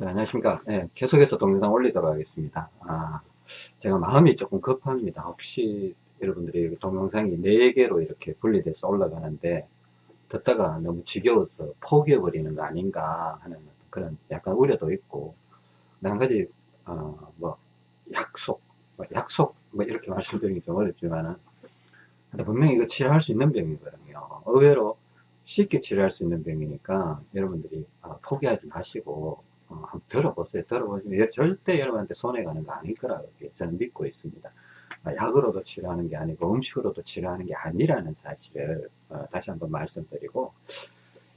자, 안녕하십니까. 예, 계속해서 동영상 올리도록 하겠습니다. 아, 제가 마음이 조금 급합니다. 혹시 여러분들이 동영상이 4개로 이렇게 분리돼서 올라가는데, 듣다가 너무 지겨워서 포기해버리는 거 아닌가 하는 그런 약간 우려도 있고, 한 가지, 어, 뭐, 약속, 뭐 약속, 뭐 이렇게 말씀드리기 좀 어렵지만은, 분명히 이거 치료할 수 있는 병이거든요. 의외로 쉽게 치료할 수 있는 병이니까 여러분들이 어, 포기하지 마시고 어, 한번 들어보세요. 들어보시면 절대 여러분한테 손해가는 거 아닐 거라고 저는 믿고 있습니다. 아, 약으로도 치료하는 게 아니고 음식으로도 치료하는 게 아니라는 사실을 어, 다시 한번 말씀드리고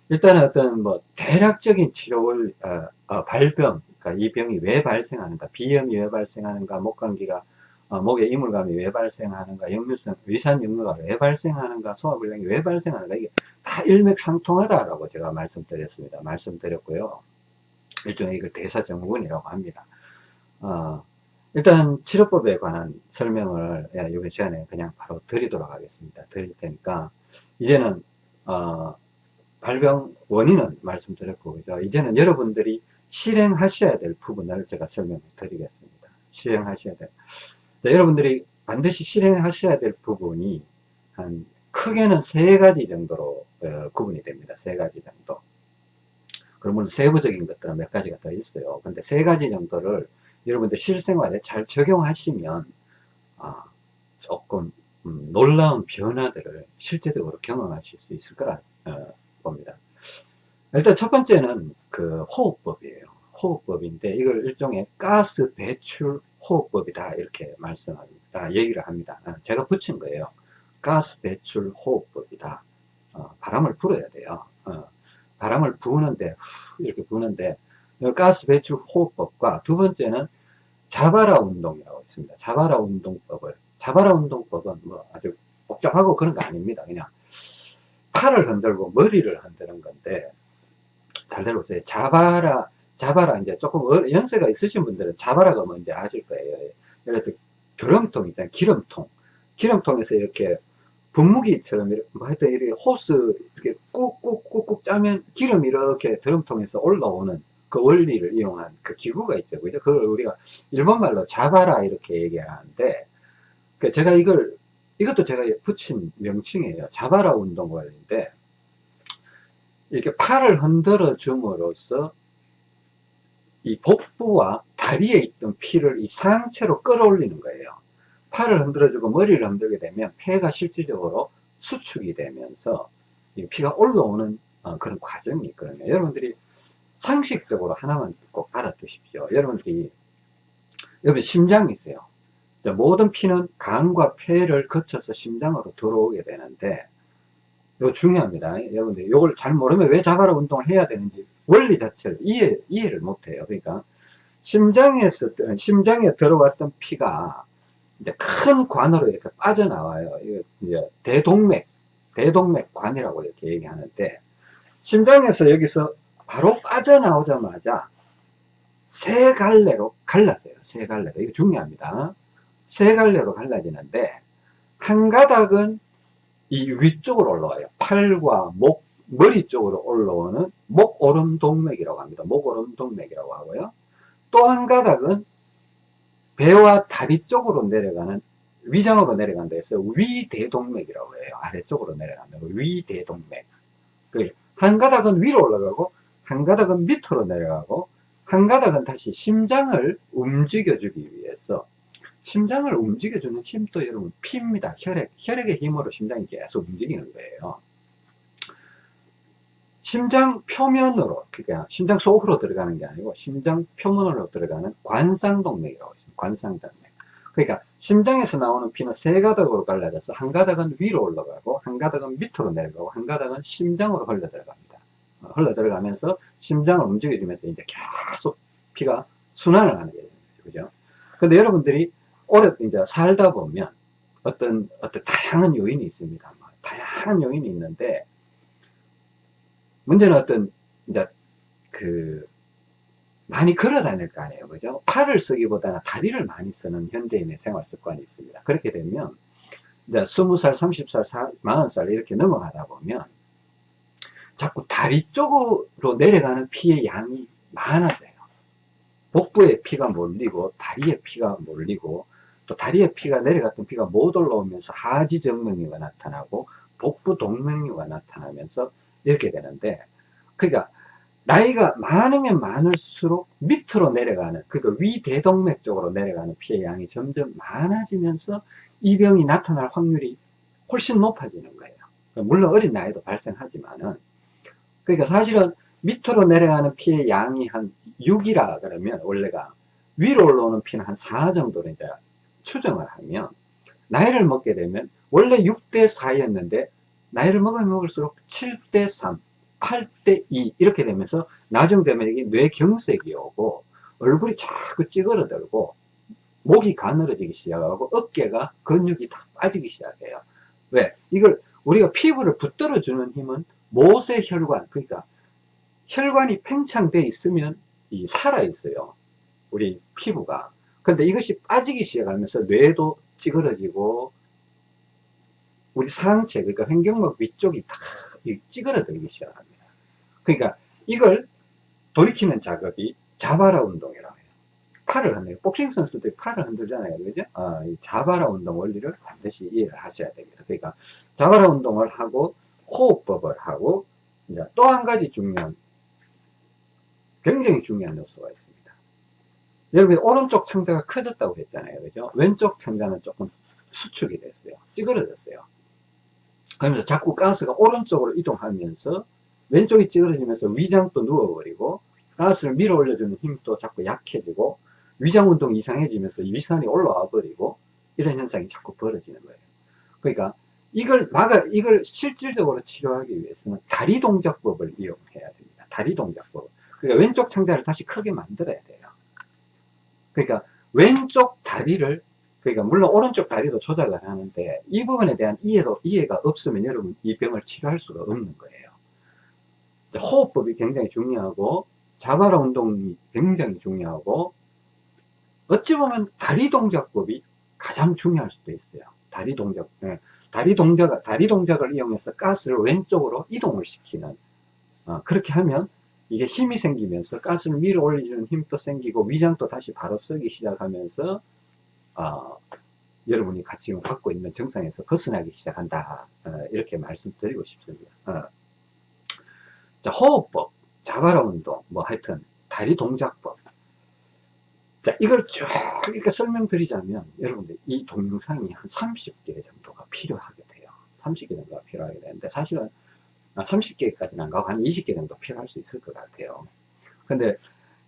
일단은 어떤 뭐 대략적인 치료를 어, 어, 발병 그러니까 이 병이 왜 발생하는가 비염이 왜 발생하는가 목감기가 어, 목에 이물감이 왜 발생하는가 역류성 위산 역류가 왜 발생하는가 소화불량이 왜 발생하는가 이게 다 일맥상통하다라고 제가 말씀드렸습니다 말씀드렸고요 일종의 이걸 대사증후군이라고 합니다. 어, 일단 치료법에 관한 설명을 예, 이번 시간에 그냥 바로 드리도록 하겠습니다. 드릴 테니까 이제는 어, 발병 원인은 말씀드렸고 그죠? 이제는 여러분들이 실행하셔야 될 부분을 제가 설명을 드리겠습니다. 실행하셔야 될 자, 여러분들이 반드시 실행하셔야 될 부분이 한 크게는 세 가지 정도로 어, 구분이 됩니다. 세 가지 정도. 그러면 세부적인 것들은 몇 가지가 더 있어요. 근데 세 가지 정도를 여러분들 실생활에 잘 적용하시면 아, 조금 음, 놀라운 변화들을 실제적으로 경험하실 수 있을 거라 어, 봅니다. 일단 첫 번째는 그 호흡법이에요. 호흡법인데 이걸 일종의 가스 배출 호흡법이다 이렇게 말씀합니다. 얘기를 합니다. 아, 제가 붙인 거예요. 가스 배출 호흡법이다. 어, 바람을 불어야 돼요. 어, 바람을 부는데 이렇게 부는데 가스 배출 호흡법과 두 번째는 자바라 운동이라고 있습니다. 자바라 운동법을 자바라 운동법은 뭐 아주 복잡하고 그런 거 아닙니다. 그냥 팔을 흔들고 머리를 흔드는 건데 잘 들어보세요. 자바라 자바라 이제 조금 연세가 있으신 분들은 자바라가 뭔지 아실 거예요. 그래서 기름통 있잖아요. 기름통 기름통에서 이렇게 분무기처럼 뭐 하여튼 이렇게 호스 이렇게 꾹꾹꾹꾹 짜면 기름이 이렇게 드럼통에서 올라오는 그 원리를 이용한 그 기구가 있죠. 그죠? 그걸 우리가 일본말로 자바라 이렇게 얘기하는데 그 제가 이걸 이것도 제가 붙인 명칭이에요. 자바라 운동 원리인데 이렇게 팔을 흔들어 줌으로써 이 복부와 다리에 있던 피를 이 상체로 끌어올리는 거예요. 팔을 흔들어주고 머리를 흔들게 되면 폐가 실질적으로 수축이 되면서 피가 올라오는 어, 그런 과정이 있거든요. 여러분들이 상식적으로 하나만 꼭 알아두십시오. 여러분들이 여기 심장이 있어요. 모든 피는 간과 폐를 거쳐서 심장으로 들어오게 되는데 이거 중요합니다. 여러분들이 이걸 잘 모르면 왜 자바라 운동을 해야 되는지 원리 자체를 이해, 이해를 못해요. 그러니까 심장에서 심장에 들어왔던 피가 이제 큰 관으로 이렇게 빠져나와요. 이제 대동맥, 대동맥관이라고 이렇게 얘기하는데, 심장에서 여기서 바로 빠져나오자마자 세 갈래로 갈라져요. 세 갈래로. 이거 중요합니다. 세 갈래로 갈라지는데, 한 가닥은 이 위쪽으로 올라와요. 팔과 목, 머리 쪽으로 올라오는 목오름 동맥이라고 합니다. 목오름 동맥이라고 하고요. 또 한 가닥은 배와 다리 쪽으로 내려가는 위장으로 내려간다 해서 위대동맥이라고 해요. 아래쪽으로 내려간다. 위대동맥. 그한 가닥은 위로 올라가고 한 가닥은 밑으로 내려가고 한 가닥은 다시 심장을 움직여주기 위해서 심장을 움직여주는 힘도 여러분 피입니다. 혈액, 혈액의 힘으로 심장이 계속 움직이는 거예요. 심장 표면으로 그러니까 심장 속으로 들어가는 게 아니고 심장 표면으로 들어가는 관상동맥이라고 있습니다. 관상동맥. 그러니까 심장에서 나오는 피는 세 가닥으로 갈라져서 한 가닥은 위로 올라가고 한 가닥은 밑으로 내려가고 한 가닥은 심장으로 흘러 들어갑니다. 어, 흘러 들어가면서 심장을 움직여주면서 이제 계속 피가 순환을 하는 거죠. 그죠? 근데 여러분들이 오래 이제 살다 보면 어떤 어떤 다양한 요인이 있습니다. 뭐 다양한 요인이 있는데 문제는 어떤, 이제, 그, 많이 걸어 다닐 거 아니에요. 그죠? 팔을 쓰기보다는 다리를 많이 쓰는 현대인의 생활 습관이 있습니다. 그렇게 되면, 이제 20살, 30살, 40살 이렇게 넘어가다 보면, 자꾸 다리 쪽으로 내려가는 피의 양이 많아져요. 복부에 피가 몰리고 다리에 피가 몰리고 또 다리에 피가 내려갔던 피가 못 올라오면서 하지 정맥류가 나타나고 복부 동맥류가 나타나면서 이렇게 되는데 그러니까 나이가 많으면 많을수록 밑으로 내려가는 그러니까 위대동맥 쪽으로 내려가는 피의 양이 점점 많아지면서 이 병이 나타날 확률이 훨씬 높아지는 거예요. 물론 어린 나이도 발생하지만은 그러니까 사실은 밑으로 내려가는 피의 양이 한 6이라 그러면 원래가 위로 올라오는 피는 한 4 정도로 이제 추정을 하면 나이를 먹게 되면 원래 6대 4였는데 나이를 먹으면 먹을수록 7대 3 8대 2 이렇게 되면서 나중 되면 이게 뇌경색이 오고 얼굴이 자꾸 찌그러들고 목이 가늘어지기 시작하고 어깨가 근육이 다 빠지기 시작해요. 왜? 이걸 우리가 피부를 붙들어 주는 힘은 모세 혈관 그러니까 혈관이 팽창되어 있으면 이 살아 있어요. 우리 피부가. 근데 이것이 빠지기 시작하면서 뇌도 찌그러지고 우리 상체 그러니까 횡격막 위쪽이 다 찌그러들기 시작합니다. 그러니까 이걸 돌이키는 작업이 자바라 운동이라고 해요. 팔을 흔들요 복싱 선수들이 팔을 흔들잖아요. 그죠? 어, 이 자바라 운동 원리를 반드시 이해를 하셔야 됩니다. 그러니까 자바라 운동을 하고 호흡법을 하고 이제 또 한 가지 중요한 굉장히 중요한 요소가 있습니다. 여러분 오른쪽 창자가 커졌다고 했잖아요. 그죠? 왼쪽 창자는 조금 수축이 됐어요. 찌그러졌어요 그러면서 자꾸 가스가 오른쪽으로 이동하면서 왼쪽이 찌그러지면서 위장도 누워버리고 가스를 밀어 올려주는 힘도 자꾸 약해지고 위장 운동이 이상해지면서 위산이 올라와 버리고 이런 현상이 자꾸 벌어지는 거예요. 그러니까 이걸 막아 이걸 실질적으로 치료하기 위해서는 다리 동작법을 이용해야 됩니다. 다리 동작법. 그러니까 왼쪽 창자를 다시 크게 만들어야 돼요. 그러니까 왼쪽 다리를 그러니까 물론 오른쪽 다리도 조작을 하는데 이 부분에 대한 이해도 이해가 없으면 여러분 이 병을 치료할 수가 없는 거예요. 호흡법이 굉장히 중요하고 자바라 운동이 굉장히 중요하고 어찌 보면 다리 동작법이 가장 중요할 수도 있어요. 다리 동작, 네. 다리 동작, 다리 동작을 이용해서 가스를 왼쪽으로 이동을 시키는 어, 그렇게 하면 이게 힘이 생기면서 가스를 밀어 올려주는 힘도 생기고 위장도 다시 바로 쓰기 시작하면서 어, 여러분이 같이 갖고 있는 정상에서 벗어나기 시작한다 어, 이렇게 말씀드리고 싶습니다 어. 자 호흡법 자바라 운동 뭐 하여튼 다리 동작법 자 이걸 쭉 이렇게 설명드리자면 여러분들 이 동영상이 한 30개 정도가 필요하게 돼요 30개 정도가 필요하게 되는데 사실은 30개까지는 안 가고 한 20개 정도 필요할 수 있을 것 같아요. 근데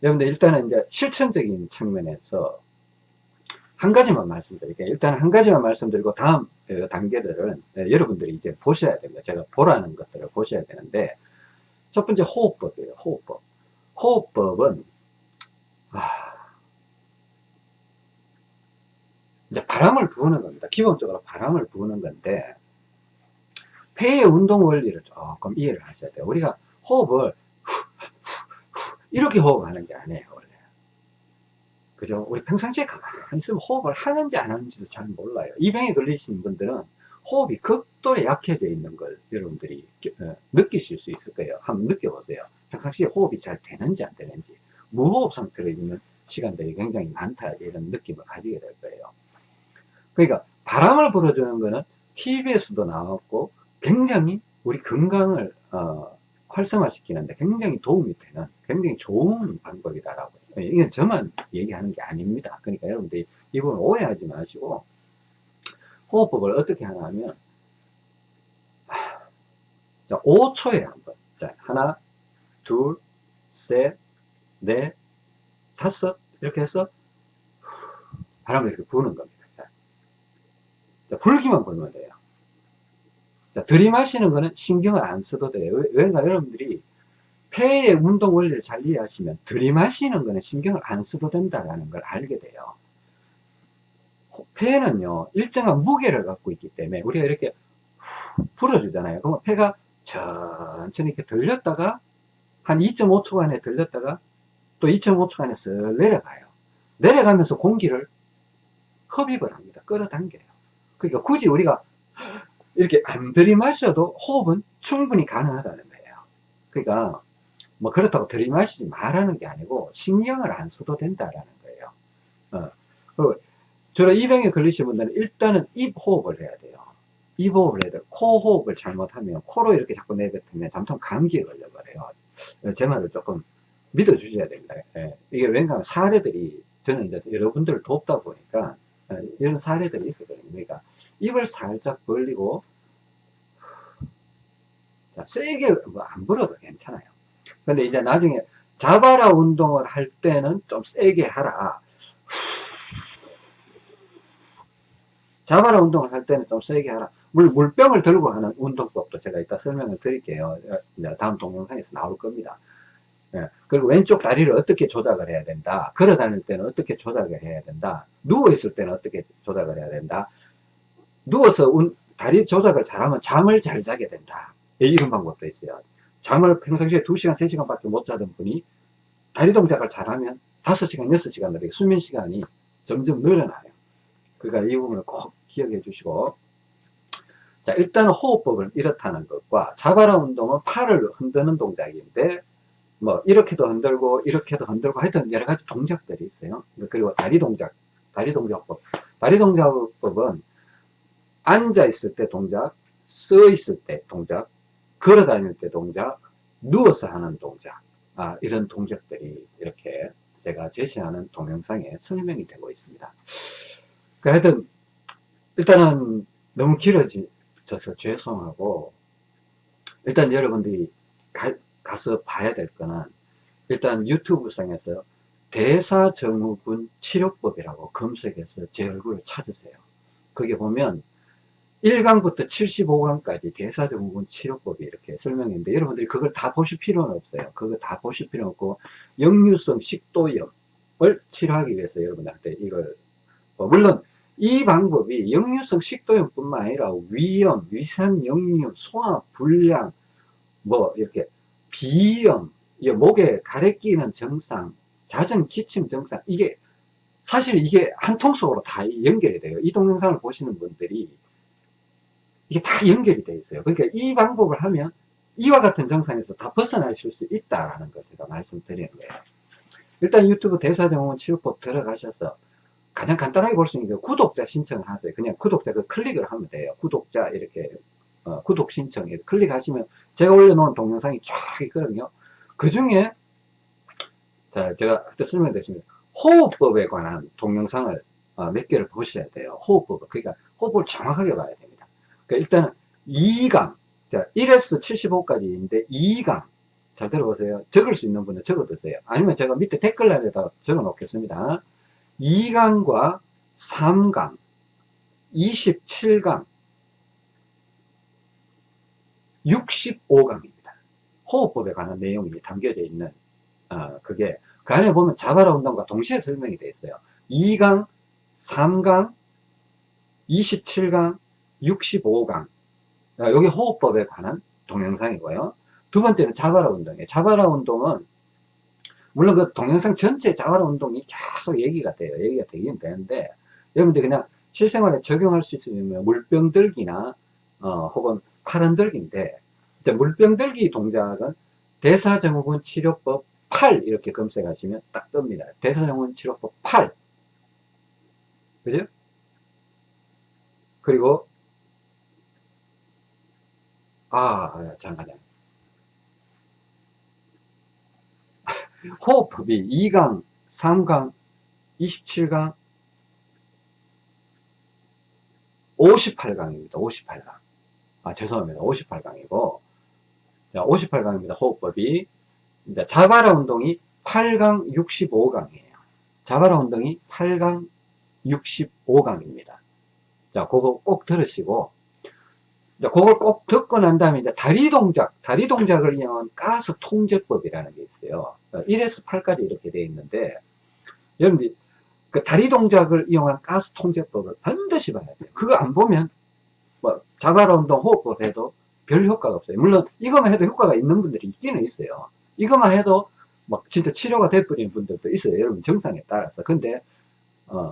여러분들 일단은 이제 실천적인 측면에서 한 가지만 말씀드릴게요. 일단 한 가지만 말씀드리고 다음 어, 단계들은 어, 여러분들이 이제 보셔야 됩니다. 제가 보라는 것들을 보셔야 되는데 첫 번째 호흡법이에요. 호흡법. 호흡법은 아, 이제 바람을 부으는 겁니다. 기본적으로 바람을 부으는 건데 폐의 운동 원리를 조금 이해를 하셔야 돼요. 우리가 호흡을 이렇게 호흡하는 게 아니에요, 원래. 그죠? 우리 평상시에 가만히 있으면 호흡을 하는지 안 하는지도 잘 몰라요. 이 병에 걸리신 분들은 호흡이 극도로 약해져 있는 걸 여러분들이 어, 느끼실 수 있을 거예요. 한번 느껴보세요. 평상시에 호흡이 잘 되는지 안 되는지. 무호흡 상태로 있는 시간들이 굉장히 많다. 이런 느낌을 가지게 될 거예요. 그러니까 바람을 불어주는 거는 TV에서도 나왔고 굉장히 우리 건강을 어, 활성화시키는데 굉장히 도움이 되는 굉장히 좋은 방법이다라고. 이건 저만 얘기하는 게 아닙니다. 그러니까 여러분들이 이 부분 오해하지 마시고 호흡법을 어떻게 하냐 하면 자 5초에 한번. 자 하나 둘셋넷 다섯. 이렇게 해서 바람을 이렇게 부는 겁니다. 자, 자 불기만 불면 돼요 자, 들이마시는 거는 신경을 안 써도 돼요. 왜냐 여러분들이 폐의 운동 원리를 잘 이해하시면 들이마시는 거는 신경을 안 써도 된다는 걸 알게 돼요. 폐는요, 일정한 무게를 갖고 있기 때문에 우리가 이렇게 풀어주잖아요. 그러면 폐가 천천히 이렇게 들렸다가 한 2.5초간에 들렸다가 또 2.5초간에 쓱 내려가요. 내려가면서 공기를 흡입을 합니다. 끌어당겨요. 그러니까 굳이 우리가 이렇게 안 들이마셔도 호흡은 충분히 가능하다는 거예요. 그러니까 뭐 그렇다고 들이마시지 말라는 게 아니고 신경을 안 써도 된다라는 거예요. 어. 그리고 주로 이 병에 걸리신 분들은 일단은 입 호흡을 해야 돼요. 입 호흡을 해야 돼요. 코 호흡을 잘못하면 코로 이렇게 자꾸 내뱉으면 잠깐 감기에 걸려버려요. 어, 제 말을 조금 믿어주셔야 됩니다. 예. 이게 왠가 사례들이 저는 이제 여러분들을 돕다 보니까 어, 이런 사례들이 있었거든요. 그러니까 입을 살짝 벌리고 자, 세게 뭐 안 불어도 괜찮아요. 근데 이제 나중에 자바라 운동을 할 때는 좀 세게 하라. 자바라 운동을 할 때는 좀 세게 하라. 물, 물병을 들고 하는 운동법도 제가 이따 설명을 드릴게요. 다음 동영상에서 나올 겁니다. 예. 그리고 왼쪽 다리를 어떻게 조작을 해야 된다. 걸어 다닐 때는 어떻게 조작을 해야 된다. 누워 있을 때는 어떻게 조작을 해야 된다. 누워서 운, 다리 조작을 잘하면 잠을 잘 자게 된다. 예, 이런 방법도 있어요. 잠을 평상시에 2시간, 3시간 밖에 못 자던 분이 다리 동작을 잘하면 5시간, 6시간 수면 시간이 점점 늘어나요. 그러니까 이 부분을 꼭 기억해 주시고 자 일단 호흡법을 이렇다는 것과 자바라 운동은 팔을 흔드는 동작인데 뭐 이렇게도 흔들고 이렇게도 흔들고 하여튼 여러 가지 동작들이 있어요. 그리고 다리 동작 다리 동작법. 다리 동작법은 앉아 있을 때 동작 서 있을 때 동작 걸어 다닐 때 동작 누워서 하는 동작. 아, 이런 동작들이 이렇게 제가 제시하는 동영상에 설명이 되고 있습니다. 그 하여튼 일단은 너무 길어져서 죄송하고 일단 여러분들이 가, 가서 봐야 될 거는 일단 유튜브 상에서 대사증후군 치료법이라고 검색해서 제 얼굴을 찾으세요. 거기 보면 1강부터 75강까지 대사증후군 치료법이 이렇게 설명했는데 여러분들이 그걸 다 보실 필요는 없어요. 그거 다 보실 필요 없고 역류성 식도염을 치료하기 위해서 여러분들한테 이걸 뭐 물론 이 방법이 역류성 식도염 뿐만 아니라 위염, 위산 역류, 소화 불량, 뭐 이렇게 비염, 목에 가래 끼는 증상, 자정 기침 증상 이게 사실 이게 한 통속으로 다 연결이 돼요. 이 동영상을 보시는 분들이 이게 다 연결이 되어 있어요. 그러니까 이 방법을 하면 이와 같은 증상에서 다 벗어나실 수 있다라는 걸 제가 말씀드리는 거예요. 일단 유튜브 대사증후군 치료법 들어가셔서 가장 간단하게 볼 수 있는 게 구독자 신청을 하세요. 그냥 구독자 그 클릭을 하면 돼요. 구독자 이렇게 어, 구독 신청 클릭하시면 제가 올려놓은 동영상이 쫙 있거든요. 그 중에 자 제가 그때 설명드렸습니다. 호흡법에 관한 동영상을 어, 몇 개를 보셔야 돼요. 호흡법 그러니까 호흡을 정확하게 봐야 됩니다. 그러니까 일단은 2강 자 1에서 75까지 있는데 2강 잘 들어보세요. 적을 수 있는 분은 적어두세요. 아니면 제가 밑에 댓글란에다 적어 놓겠습니다. 2강과 3강, 27강, 65강입니다. 호흡법에 관한 내용이 담겨져 있는 어, 그게 그 안에 보면 자바라 운동과 동시에 설명이 되어 있어요. 2강, 3강, 27강, 65강 여기 호흡법에 관한 동영상이고요. 두 번째는 자바라 운동이에요. 자바라 운동은 물론 그 동영상 전체 자활 운동이 계속 얘기가 돼요. 얘기가 되긴 되는데 여러분들 그냥 실생활에 적용할 수 있으면 물병 들기나 어, 혹은 팔은 들기인데 물병 들기 동작은 대사증후군 치료법 8 이렇게 검색하시면 딱 뜹니다. 대사증후군 치료법 8 그죠? 그리고 아 잠깐만요. 호흡법이 2강, 3강, 27강, 58강입니다. 58강. 아, 죄송합니다. 58강이고, 자, 58강입니다. 호흡법이. 이제 자바라 운동이 8강, 65강이에요. 자바라 운동이 8강, 65강입니다. 자, 그거 꼭 들으시고, 이제 그걸 꼭 듣고 난 다음에 이제 다리 동작, 다리 동작을 이용한 가스 통제법이라는 게 있어요. 1에서 8까지 이렇게 되어 있는데, 여러분들, 그 다리 동작을 이용한 가스 통제법을 반드시 봐야 돼요. 그거 안 보면, 뭐, 자바라 운동 호흡법 해도 별 효과가 없어요. 물론, 이것만 해도 효과가 있는 분들이 있기는 있어요. 이것만 해도 막 진짜 치료가 돼버리는 분들도 있어요. 여러분 정상에 따라서. 근데, 어,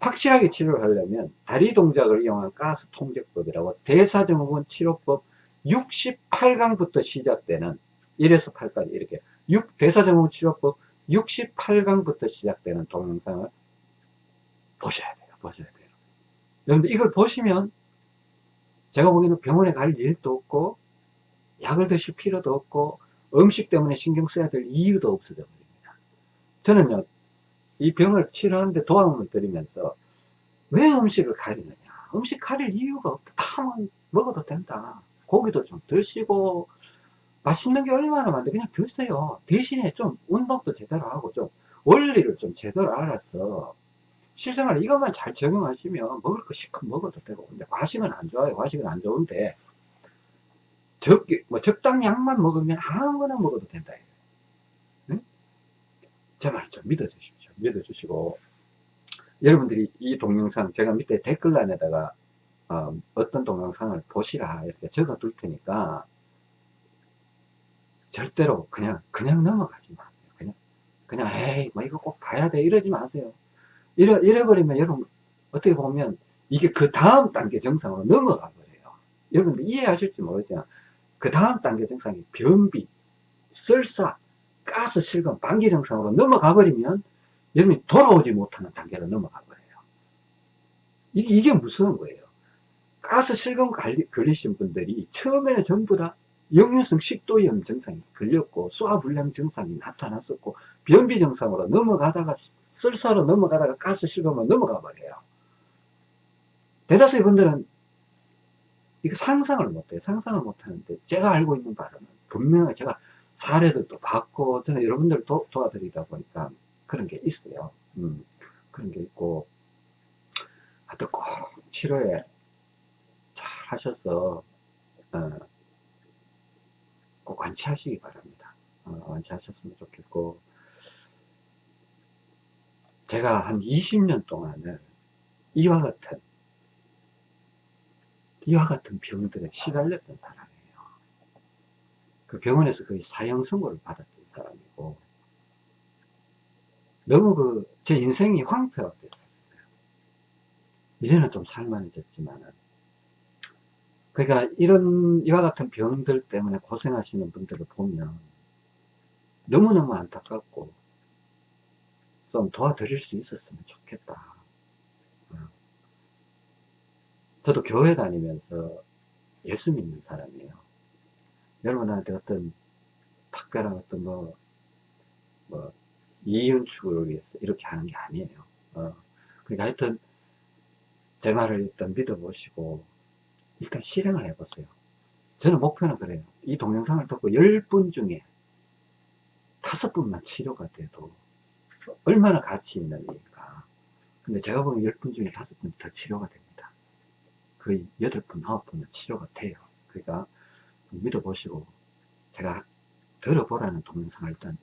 확실하게 치료를 하려면 다리 동작을 이용한 가스 통제법이라고 대사증후군 치료법 68강부터 시작되는 1에서 8까지 이렇게 6 대사증후치료법 68강부터 시작되는 동영상을 보셔야 돼요. 보셔야 돼요. 여러분들 이걸 보시면 제가 보기에는 병원에 갈 일도 없고 약을 드실 필요도 없고 음식 때문에 신경 써야 될 이유도 없어져 버립니다. 저는요 이 병을 치료하는데 도움을 드리면서 왜 음식을 가리느냐. 음식 가릴 이유가 없다. 탕은 먹어도 된다. 고기도 좀 드시고 맛있는 게 얼마나 많은데 그냥 드세요. 대신에 좀 운동도 제대로 하고 좀 원리를 좀 제대로 알아서 실생활 이것만 잘 적용하시면 먹을 거 실컷 먹어도 되고 근데 과식은 안 좋아요. 과식은 안 좋은데 적게 뭐 적당량만 먹으면 아무거나 먹어도 된다. 응? 제 말을 좀 믿어주십시오. 믿어주시고. 여러분들이 이 동영상 제가 밑에 댓글란에다가 어, 떤 동영상을 보시라 이렇게 적어 둘 테니까 절대로 그냥 그냥 넘어가지 마세요. 그냥 그냥 에이 뭐 이거 꼭 봐야 돼. 이러지 마세요 이래, 이래버리면 여러분 어떻게 보면 이게 그 다음 단계 정상으로 넘어가 버려요. 여러분들 이해하실지 모르지만 그 다음 단계 정상이 변비 설사 가스 실금 방기 정상으로 넘어가 버리면 여러분이 돌아오지 못하는 단계로 넘어가 버려요. 이게, 이게 무서운 거예요. 가스 실금 걸리신 분들이 처음에는 전부 다 역류성 식도염 증상이 걸렸고 소화불량 증상이 나타났었고 변비 증상으로 넘어가다가 설사로 넘어가다가 가스 실금으로 넘어가 버려요. 대다수의 분들은 이거 상상을 못해요. 상상을 못하는데 제가 알고 있는 바로는 분명히 제가 사례들도 봤고 저는 여러분들을 도, 도와드리다 보니까 그런 게 있어요. 음, 그런 게 있고. 하여튼 꼭 치료에 잘 하셔서 어, 꼭 완치하시기 바랍니다. 어, 완치하셨으면 좋겠고 제가 한 20년 동안은 이와 같은 이와 같은 병들에 시달렸던 사람이에요. 그 병원에서 거의 사형 선고를 받았던 사람이고 너무 그 제 인생이 황폐화 됐었어요. 이제는 좀 살만해졌지만은 그러니까 이런 이와 같은 병들 때문에 고생하시는 분들을 보면 너무너무 안타깝고 좀 도와드릴 수 있었으면 좋겠다 어. 저도 교회 다니면서 예수 믿는 사람이에요 여러분한테 어떤 특별한 어떤 뭐, 뭐 이윤축을 위해서 이렇게 하는 게 아니에요 어. 그러니까 하여튼 제 말을 일단 믿어보시고 일단 실행을 해보세요. 저는 목표는 그래요. 이 동영상을 듣고 10분 중에 5분만 치료가 돼도 얼마나 가치 있는 일인가. 근데 제가 보기엔 10분 중에 5분 더 치료가 됩니다. 거의 8분, 9분은 치료가 돼요. 그러니까 믿어보시고 제가 들어보라는 동영상을 일단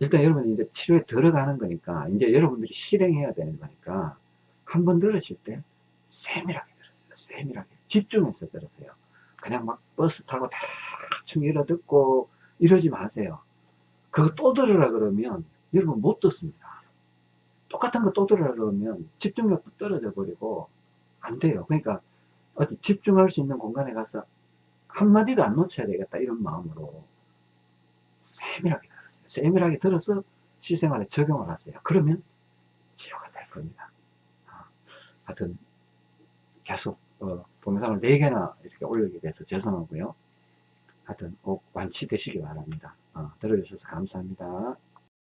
일단 여러분 이제 치료에 들어가는 거니까 이제 여러분들이 실행해야 되는 거니까 한 번 들으실 때 세밀하게 들으세요. 세밀하게. 집중해서 들으세요. 그냥 막 버스 타고 대충 이러 듣고 이러지 마세요. 그거 또 들으라 그러면 여러분 못 듣습니다. 똑같은 거 또 들으라 그러면 집중력도 떨어져 버리고 안 돼요. 그러니까 어디 집중할 수 있는 공간에 가서 한마디도 안 놓쳐야 되겠다 이런 마음으로 세밀하게 들으세요. 세밀하게 들어서 실생활에 적용을 하세요. 그러면 치료가 될 겁니다. 아, 하여튼 계속 어, 동영상을 4개나 이렇게 올리게 돼서 죄송하고요. 하여튼 꼭 완치되시기 바랍니다. 어, 들어주셔서 감사합니다.